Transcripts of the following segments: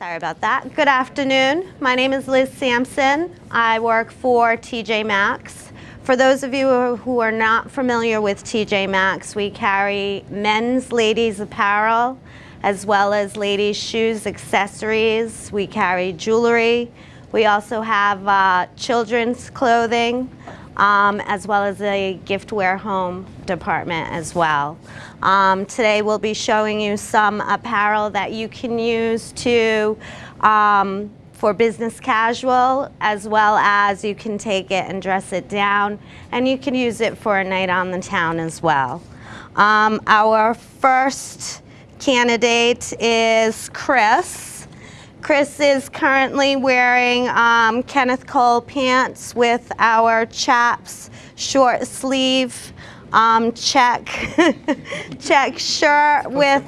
Sorry about that. Good afternoon. My name is Liz Sampson. I work for TJ Maxx. For those of you who are not familiar with TJ Maxx, we carry men's, ladies apparel, as well as ladies shoes, accessories. We carry jewelry. We also have uh, children's clothing, um, as well as the giftware home department as well. Um, today we'll be showing you some apparel that you can use to um, for business casual as well as you can take it and dress it down and you can use it for a night on the town as well. Um, our first candidate is Chris. Chris is currently wearing um, Kenneth Cole pants with our chaps short sleeve um, check check shirt with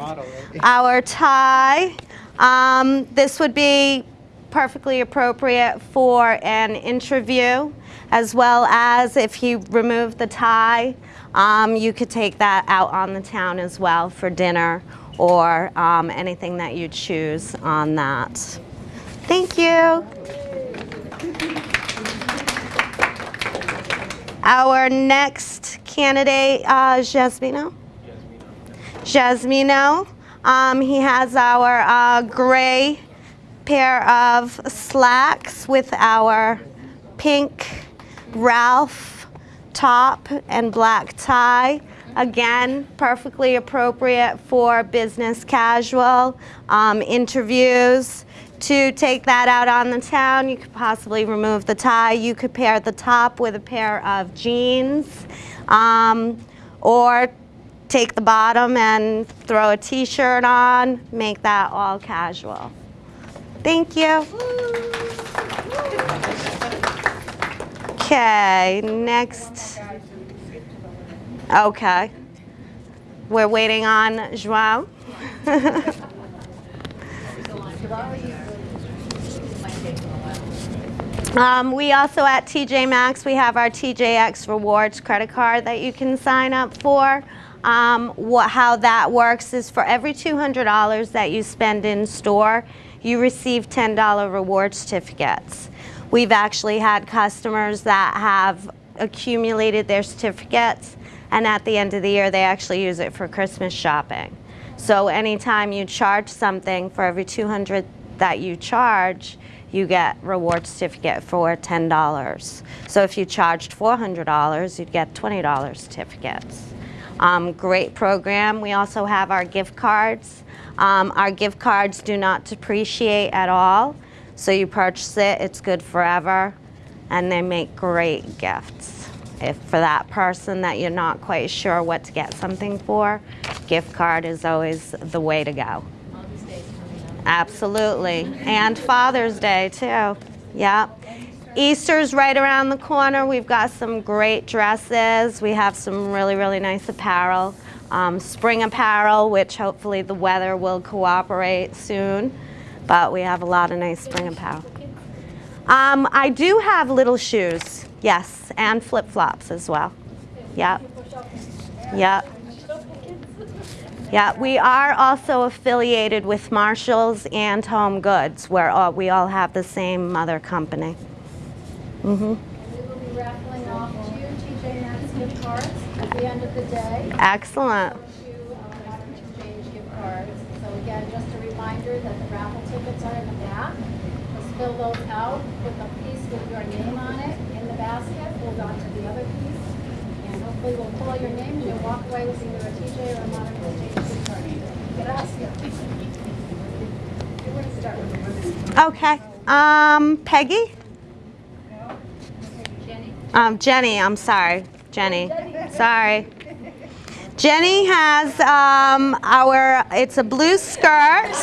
our tie. Um, this would be perfectly appropriate for an interview as well as if you remove the tie um, you could take that out on the town as well for dinner or um, anything that you choose on that. Thank you. Our next candidate, uh, Jasmino. Jasmino. Um, he has our uh, gray pair of slacks with our pink Ralph top and black tie. Again, perfectly appropriate for business casual um, interviews. To take that out on the town, you could possibly remove the tie. You could pair the top with a pair of jeans um, or take the bottom and throw a t-shirt on, make that all casual. Thank you. Okay, next. Okay. We're waiting on Joao. um, we also at TJ Maxx, we have our TJX Rewards credit card that you can sign up for. Um, what, how that works is for every $200 that you spend in store, you receive $10 reward certificates. We've actually had customers that have accumulated their certificates and at the end of the year they actually use it for Christmas shopping. So anytime you charge something for every 200 that you charge, you get reward certificate for $10. So if you charged $400, you'd get $20 certificates. Um, great program. We also have our gift cards. Um, our gift cards do not depreciate at all. So you purchase it, it's good forever, and they make great gifts if for that person that you're not quite sure what to get something for, gift card is always the way to go. Absolutely. And Father's Day too. Yeah. Easter's right around the corner. We've got some great dresses. We have some really, really nice apparel. Um, spring apparel, which hopefully the weather will cooperate soon. But we have a lot of nice spring apparel. Um, I do have little shoes. Yes, and flip-flops as well. Yep. Yep. Yeah, we are also affiliated with Marshalls and Home Goods, where all, we all have the same mother company. Mm -hmm. We will be raffling off two TJ Maxx gift cards at the end of the day. Excellent. So again, just a reminder that the raffle tickets are in the back. Just fill those out, put the piece with your name on it, basket, hold on to the other piece, and hopefully we'll call your name and you'll walk away with either a TJ or a modern exchange card. Okay. Um, Peggy? Jenny. Um, Jenny, I'm sorry. Jenny. Sorry. Jenny has um, our, it's a blue skirt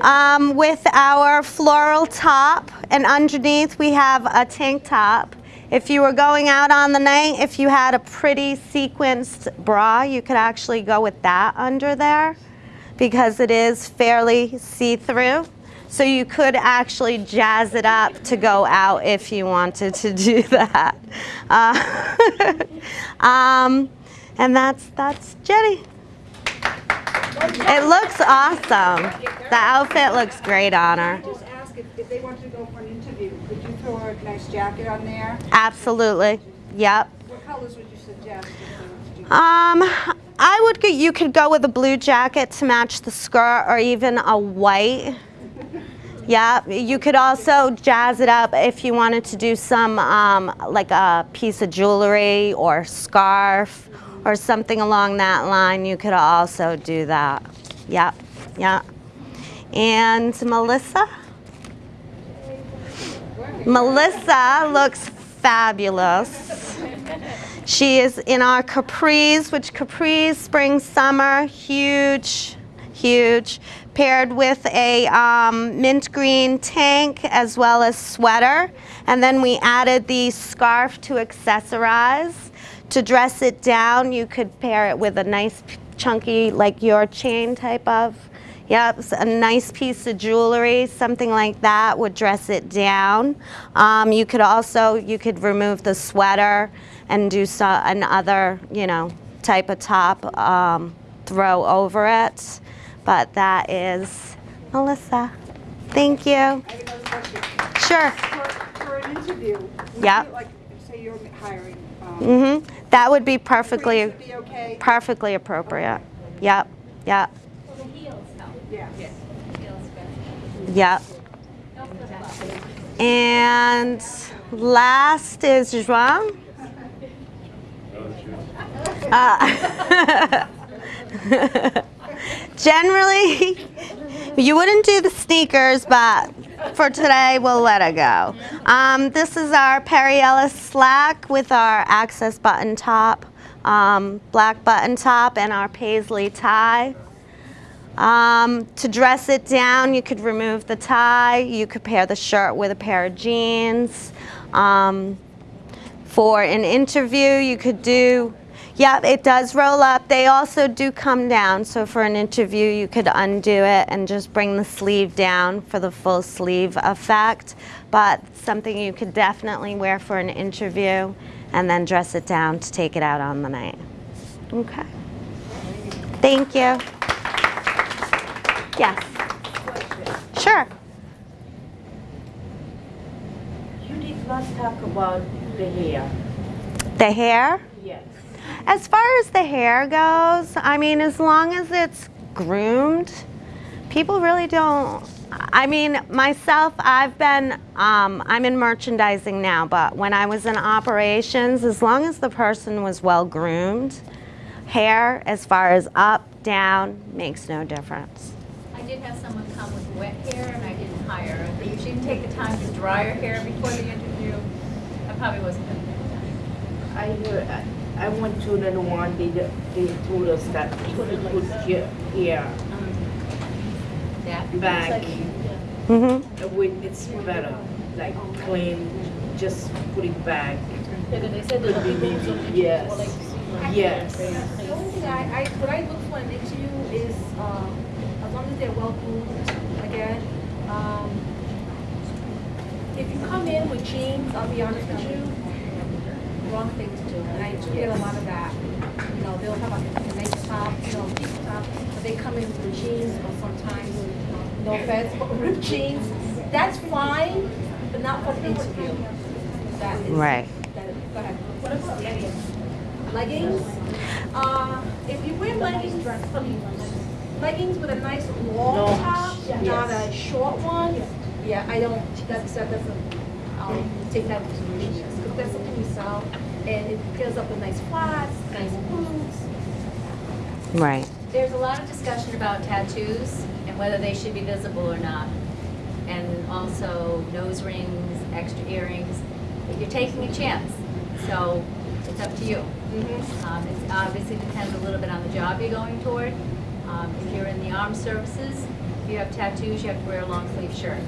um, with our floral top and underneath we have a tank top. If you were going out on the night, if you had a pretty sequenced bra, you could actually go with that under there because it is fairly see-through. So you could actually jazz it up to go out if you wanted to do that. Uh, um, and that's, that's Jenny. It looks awesome. The outfit looks great on her. Just ask if, if they wanted to go for an interview, could you throw a nice jacket on there? Absolutely. Yep. What colors would you suggest if they wanted to do? Um, I would go, you could go with a blue jacket to match the skirt or even a white. Yeah, you could also jazz it up if you wanted to do some um, like a piece of jewelry or scarf or something along that line. You could also do that. Yep, yeah. And Melissa? Melissa looks fabulous. She is in our capris, which capris, spring, summer, huge, huge, paired with a um, mint green tank as well as sweater. And then we added the scarf to accessorize. To dress it down, you could pair it with a nice chunky, like your chain type of Yep, a nice piece of jewelry, something like that would dress it down. Um, you could also, you could remove the sweater and do so, another, you know, type of top um, throw over it. But that is Melissa. Thank you. I have another question. Sure. For, for an interview, Yep. you, like, say you're hiring, um, hmm That would be perfectly, would be okay? perfectly appropriate. Yep, yep, The heels help. Yeah. Heels yep. And last is João. Uh, generally, you wouldn't do the sneakers, but for today, we'll let it go. Um, this is our Perry Ellis slack with our access button top, um, black button top, and our paisley tie. Um, to dress it down, you could remove the tie. You could pair the shirt with a pair of jeans. Um, for an interview, you could do, yeah, it does roll up. They also do come down. So for an interview, you could undo it and just bring the sleeve down for the full sleeve effect. But something you could definitely wear for an interview and then dress it down to take it out on the night. Okay. Thank you. Yes. Sure. You did not talk about the hair. The hair? Yes. As far as the hair goes, I mean, as long as it's groomed, people really don't. I mean, myself, I've been, um, I'm in merchandising now, but when I was in operations, as long as the person was well groomed, hair, as far as up, down, makes no difference. I did have someone come with wet hair and I didn't hire her. But She didn't take the time to dry her hair before the interview. I probably wasn't gonna get it done. I heard, I, I went to the one, they, they told us that if you put your hair That. back, Mm-hmm. uh, with, it's better, like clean, just put it back. they said Could be maybe, yes, yes. The only thing I, I, what I look for in an interview is, um, as long as they're well groomed, again, um, if you come in with jeans, I'll be honest with you, wrong thing to do, and I do get a lot of that. You know, they'll have a, a nice top, you know, deep top, but they come in with jeans or sometimes, no offense, but ripped jeans, that's fine, but not for the interview. That is. Right. that- Go ahead. What about leggings? Leggings, uh, if you wear leggings, dress for me. leggings with a nice long Long, top, not a short one, yeah, I don't, that's, that doesn't, I'll take that into consideration, because that's something we sell, and it pairs up with nice flats, nice boots. Right. There's a lot of discussion about tattoos and whether they should be visible or not. And also nose rings, extra earrings. You're taking a chance, so it's up to you. Um, It obviously depends a little bit on the job you're going toward. Um, If you're in the armed services, if you have tattoos, you have to wear a long sleeve shirt.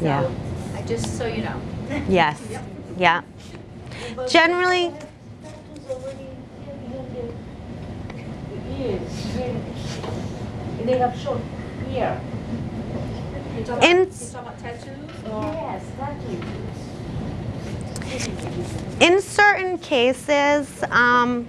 Yeah. So, I- just so you know. Yes. Yeah. Generally, they have short hair. You talk about, In- you talk about tattoos. Yes, that is. in certain cases, um,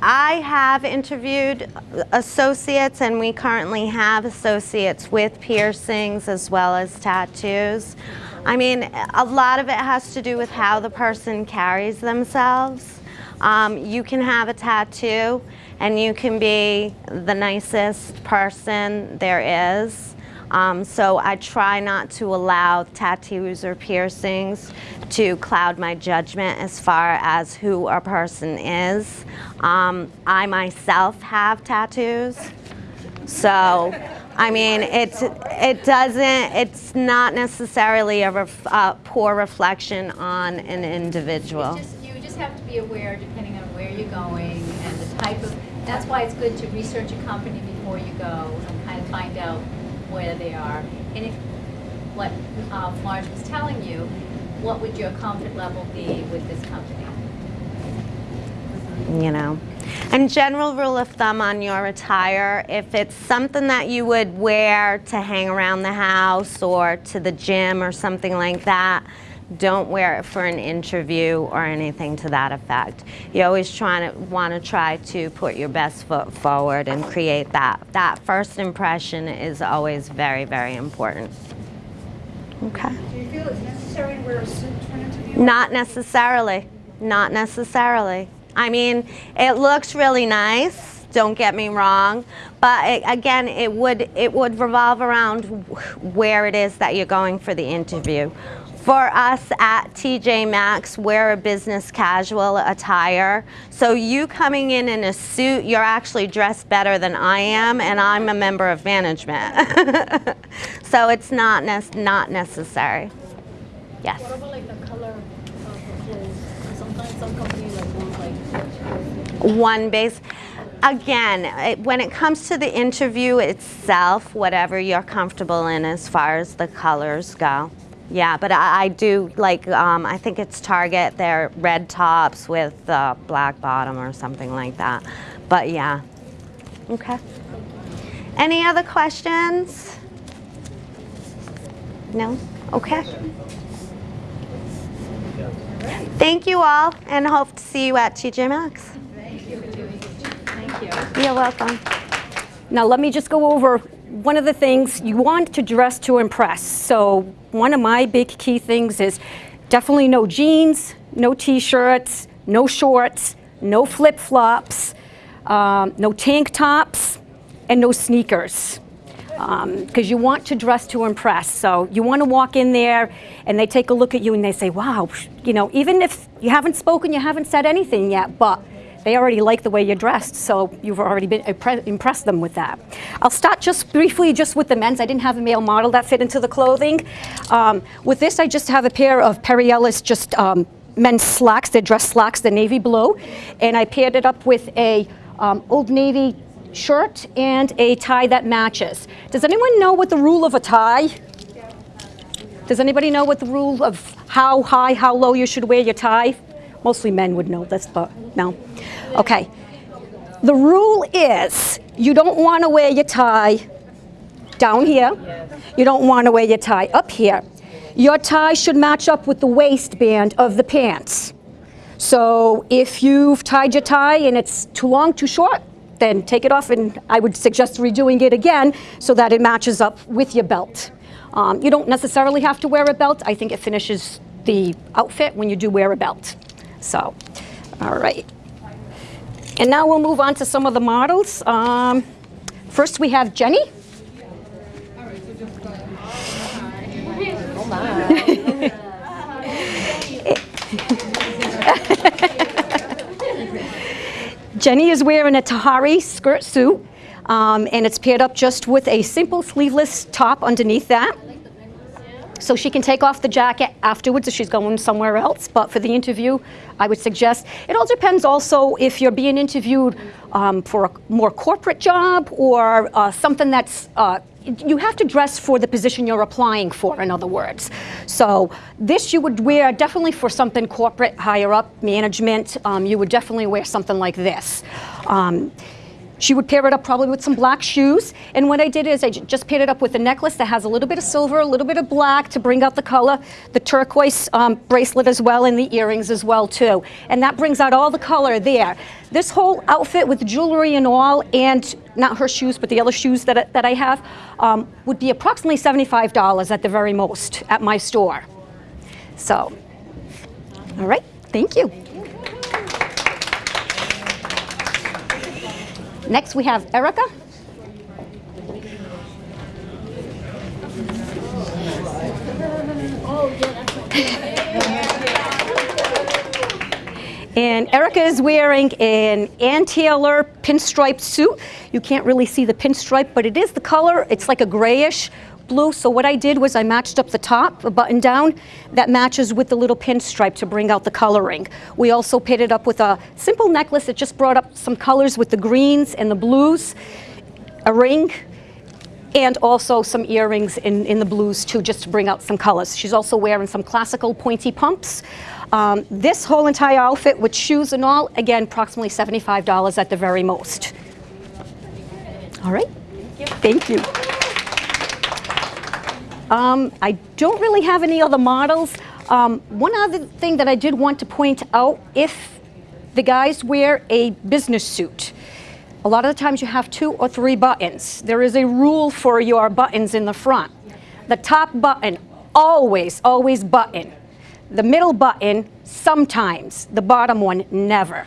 I have interviewed associates, and we currently have associates with piercings as well as tattoos. I mean, a lot of it has to do with how the person carries themselves. Um, you can have a tattoo, and you can be the nicest person there is. Um, so I try not to allow tattoos or piercings to cloud my judgment as far as who a person is. Um, I myself have tattoos, so I mean it's it doesn't it's not necessarily a, ref, a poor reflection on an individual. Just, you just have to be aware, depending on where you're going and the type of, that's why it's good to research a company before you go and kind of find out where they are. And if, what uh, Marge was telling you, what would your comfort level be with this company? you know. And general rule of thumb on your attire, if it's something that you would wear to hang around the house or to the gym or something like that, don't wear it for an interview or anything to that effect. You always trying to want to try to put your best foot forward and create that. That first impression is always very, very important. Okay. Do you feel it's necessary to wear a suit for an interview? Not necessarily. Not necessarily. I mean, it looks really nice. Don't get me wrong, but it, again, it would it would revolve around where it is that you're going for the interview. For us at TJ Maxx, we're a business casual attire. So you coming in in a suit, you're actually dressed better than I am, and I'm a member of management. so it's not nec- not necessary. Yes. What about like the color of the clothes? Sometimes some companies like want like one base. Again, it, when it comes to the interview itself, whatever you're comfortable in as far as the colors go. Yeah, but I, I do like, um, I think it's Target, they're red tops with uh, black bottom or something like that. But yeah. Okay. Any other questions? No? Okay. Thank you all and hope to see you at TJ Maxx. You're welcome. Now, let me just go over one of the things you want to dress to impress. So, one of my big key things is definitely no jeans, no t shirts, no shorts, no flip flops, um, no tank tops, and no sneakers. Because you want to dress to impress. So, you want to walk in there and they take a look at you and they say, wow, you know, even if you haven't spoken, you haven't said anything yet, but they already like the way you're dressed, so you've already been impressed them with that. I'll start just briefly just with the men's. I didn't have a male model that fit into the clothing. Um, with this, I just have a pair of Perry Ellis just um, men's slacks. They're dress slacks, the navy blue, and I paired it up with a um, Old Navy shirt and a tie that matches. Does anyone know what the rule of a tie? Does anybody know what the rule of how high, how low you should wear your tie? Mostly men would know this, but no. Okay. The rule is you don't want to wear your tie down here. You don't want to wear your tie up here. Your tie should match up with the waistband of the pants. So if you've tied your tie and it's too long, too short, then take it off and I would suggest redoing it again so that it matches up with your belt. Um, you don't necessarily have to wear a belt. I think it finishes the outfit when you do wear a belt. So, all right. And now we'll move on to some of the models. Um, first we have Jenny. Jenny is wearing a Tahari skirt suit, um, and it's paired up just with a simple sleeveless top underneath that. So she can take off the jacket afterwards if she's going somewhere else. But for the interview, I would suggest it all depends also if you're being interviewed um, for a more corporate job or uh, something that's. Uh, you have to dress for the position you're applying for, in other words. So this you would wear definitely for something corporate, higher up, management. Um, you would definitely wear something like this. Um, she would pair it up probably with some black shoes. And what I did is I just paired it up with a necklace that has a little bit of silver, a little bit of black to bring out the color, the turquoise um, bracelet as well, and the earrings as well too. And that brings out all the color there. This whole outfit with jewelry and all, and not her shoes, but the other shoes that I, that I have, um, would be approximately $75 at the very most at my store. So, all right, thank you. Next, we have Erica. And Erica is wearing an Ann pinstripe suit. You can't really see the pinstripe, but it is the color. It's like a grayish blue. So what I did was I matched up the top, a button down, that matches with the little pinstripe to bring out the coloring. We also paired it up with a simple necklace that just brought up some colors with the greens and the blues, a ring, and also some earrings in, in the blues too, just to bring out some colors. She's also wearing some classical pointy pumps. Um, this whole entire outfit with shoes and all, again, approximately $75 at the very most. All right, thank you. Um, I don't really have any other models. Um, one other thing that I did want to point out, if the guys wear a business suit, a lot of the times you have two or three buttons. There is a rule for your buttons in the front. The top button, always, always button. The middle button, sometimes. The bottom one, never.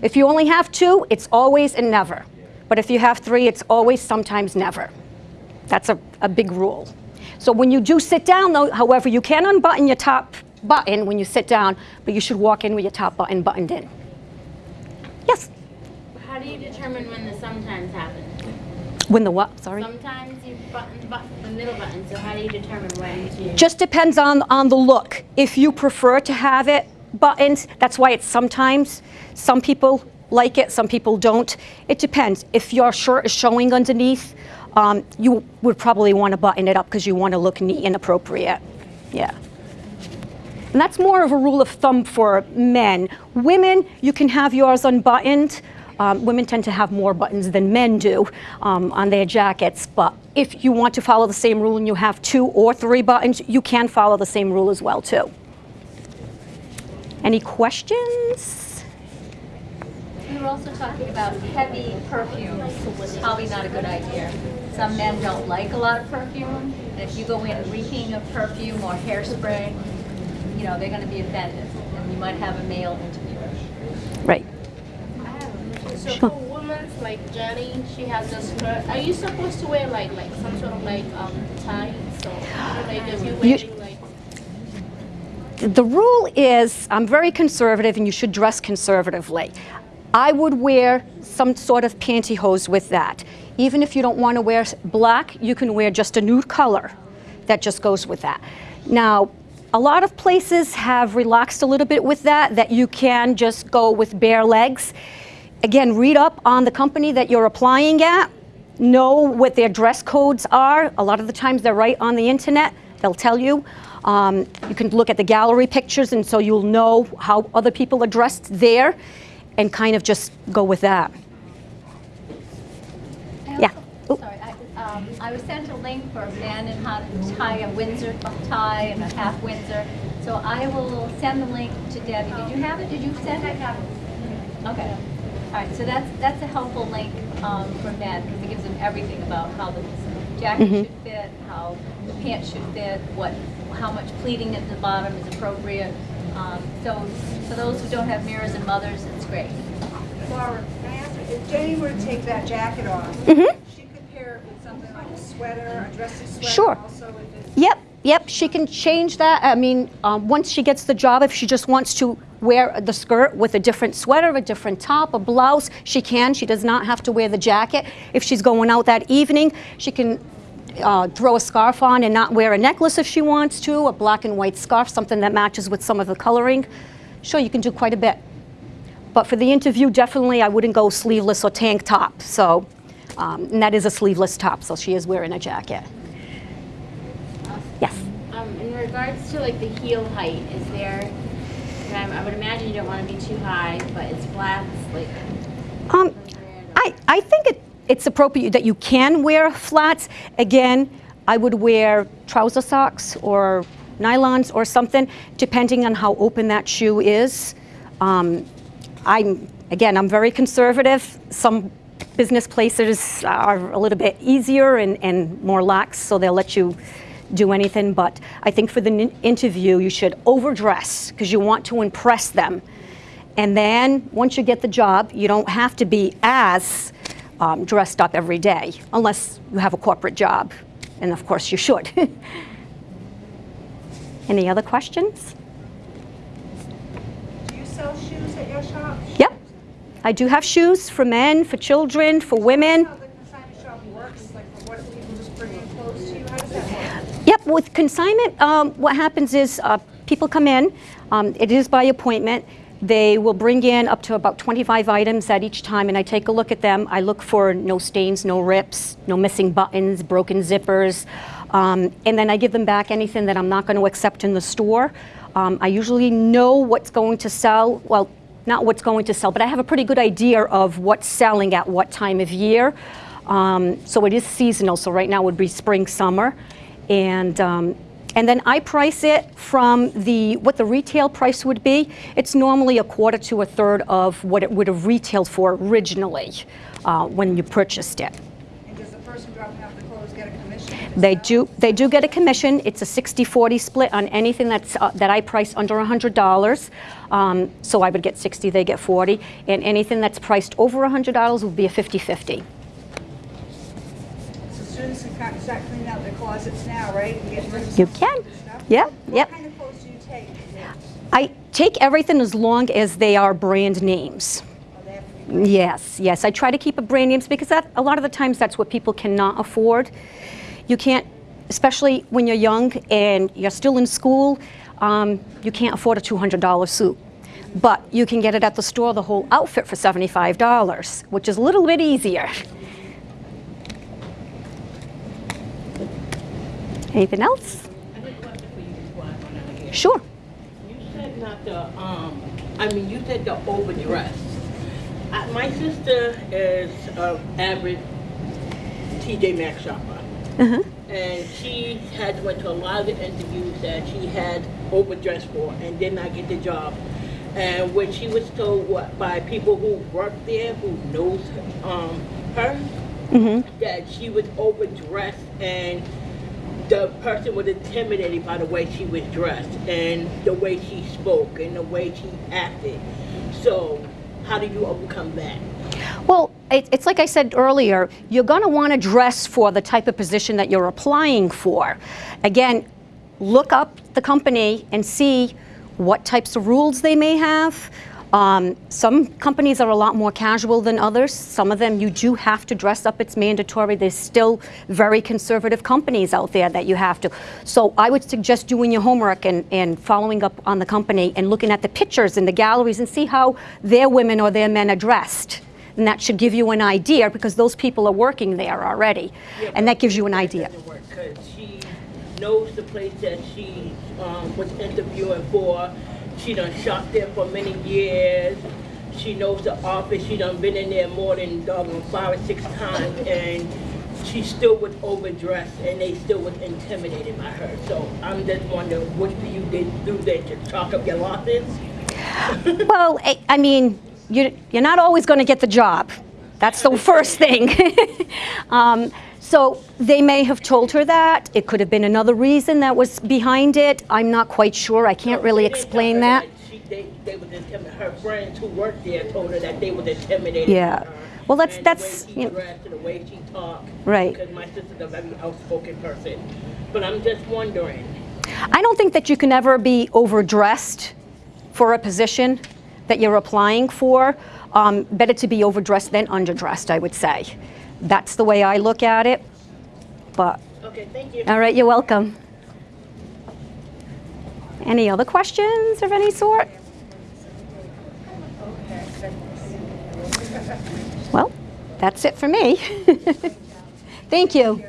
If you only have two, it's always and never. But if you have three, it's always, sometimes, never. That's a, a big rule. So when you do sit down, though, however, you can unbutton your top button when you sit down, but you should walk in with your top button buttoned in. Yes? How do you determine when the sometimes happens? When the what? Sorry? Sometimes you button, button the middle button, so how do you determine when to? Just depends on, on the look. If you prefer to have it buttoned, that's why it's sometimes. Some people like it, some people don't. It depends. If your shirt is showing underneath, um, you would probably want to button it up because you want to look neat and appropriate. Yeah. And that's more of a rule of thumb for men. Women, you can have yours unbuttoned. Um, women tend to have more buttons than men do um, on their jackets, but if you want to follow the same rule and you have two or three buttons, you can follow the same rule as well too. Any questions? We were also talking about heavy perfumes, probably not a good idea. Some men don't like a lot of perfume, and if you go in reeking of perfume or hairspray, you know, they're gonna be offended, and you might have a male interviewer. Right. So for women like Jenny, she has a skirt. Are you supposed to wear like like some sort of like um tie? So like if you're wearing like The rule is I'm very conservative and you should dress conservatively. I would wear some sort of pantyhose with that. Even if you don't want to wear black, you can wear just a nude color that just goes with that. Now, a lot of places have relaxed a little bit with that, that you can just go with bare legs. Again, read up on the company that you're applying at, know what their dress codes are. A lot of the times they're right on the internet, they'll tell you. Um, you can look at the gallery pictures, and so you'll know how other people are dressed there and kind of just go with that. Yeah. Sorry, I, um, I was sent a link for men and how to tie a Windsor tie and a half Windsor. So I will send the link to Debbie. Did you have it? Did you send it? I have it. Okay. All right, so that's, that's a helpful link um, for men because it gives them everything about how the jacket should fit, how the pants should fit, what, how much pleating at the bottom is appropriate. Um, So for those who don't have mirrors and mothers, it's great. Laura, can I ask you, if Jenny were to take that jacket off, Mhm. she could pair it with something like a sweater, a dressy sweater Sure. also if Yep, yep, she can change that. I mean, um, once she gets the job, if she just wants to wear the skirt with a different sweater, a different top, a blouse, she can. She does not have to wear the jacket. If she's going out that evening, she can uh, throw a scarf on and not wear a necklace if she wants to, a black and white scarf, something that matches with some of the coloring. Sure, you can do quite a bit. But for the interview, definitely I wouldn't go sleeveless or tank top. So, um, and that is a sleeveless top, so she is wearing a jacket. Yes. Um, in regards to like the heel height, is there, I, I would imagine you don't want to be too high, but it's flats, like. Um, I, I think it, it's appropriate that you can wear flats. Again, I would wear trouser socks or nylons or something, depending on how open that shoe is. Um, I'm, again, I'm very conservative. Some business places are a little bit easier and, and more lax, so they'll let you do anything. But I think for the interview, you should overdress because you want to impress them. And then once you get the job, you don't have to be as um, dressed up every day, unless you have a corporate job. And of course, you should. Any other questions? Do you sell shoes at your shop? Yep. I do have shoes for men, for children, for women. How the consignment shop works, like, what, people just bring in clothes to you? How does that work? Yep, with consignment, um, what happens is uh, people come in, um, it is by appointment. They will bring in up to about 25 items at each time, and I take a look at them. I look for no stains, no rips, no missing buttons, broken zippers, um, and then I give them back anything that I'm not going to accept in the store. Um, I usually know what's going to sell, well, not what's going to sell, but I have a pretty good idea of what's selling at what time of year. Um, so it is seasonal, so right now would be spring, summer. And, um, and then I price it from the, what the retail price would be. It's normally a quarter to a third of what it would have retailed for originally uh, when you purchased it. And does the person dropping off the clothes get a commission? They do, they do get a commission. It's a 60-40 split on anything that's, uh, that I price under $100. Um, so I would get 60, they get 40. And anything that's priced over $100 would be a 50-50. Students can kind of start cleaning out their closets now, right? and getting rid of You can. Yep, What yep. kind of clothes do you take? I take everything as long as they are brand names. oh, they have to be- Yes, yes. I try to keep a brand names because that a lot of the times that's what people cannot afford. You can't, especially when you're young and you're still in school, um, you can't afford a $200 suit. But you can get it at the store, the whole outfit for $75, which is a little bit easier. Anything else? I have a question for you before I run out of else? Sure. You said not the, um, I mean, you said the overdress. Uh, my sister is an average TJ Maxx shopper. Uh-huh. And she had went to a lot of the interviews that she had overdressed for and did not get the job. And when she was told what, by people who work there, who knows um, her, that she was overdressed and the person was intimidated by the way she was dressed and the way she spoke and the way she acted. So, how do you overcome that? Well, it's like I said earlier, you're going to want to dress for the type of position that you're applying for. Again, look up the company and see what types of rules they may have. Um, some companies are a lot more casual than others. Some of them you do have to dress up, it's mandatory. There's still very conservative companies out there that you have to. So I would suggest doing your homework and, and following up on the company and looking at the pictures in the galleries and see how their women or their men are dressed. And that should give you an idea because those people are working there already. and that gives you an idea. work because she knows the place that she um, was interviewing for. She done shop there for many years. She knows the office. She done been in there more than doggone five or six times, and she still was overdressed, and they still was intimidated by her. So I'm just wondering, what do you did do there to chalk up your losses? Well, I, I mean, you're, you're not always going to get the job. That's the first thing. um, so they may have told her that. It could have been another reason that was behind it. I'm not quite sure. I can't really didn't tell explain her that. She, they, they. Her friends who worked there told her that they was intimidated. Yeah. her Well, that's- that's, the way she you know- and the way she talked. Right. Because my sister's a very outspoken person. But I'm just wondering. I don't think that you can ever be overdressed for a position that you're applying for. Um, better to be overdressed than underdressed, I would say. That's the way I look at it. But Okay, thank you. All right, you're welcome. Any other questions of any sort? Well, that's it for me. Thank you.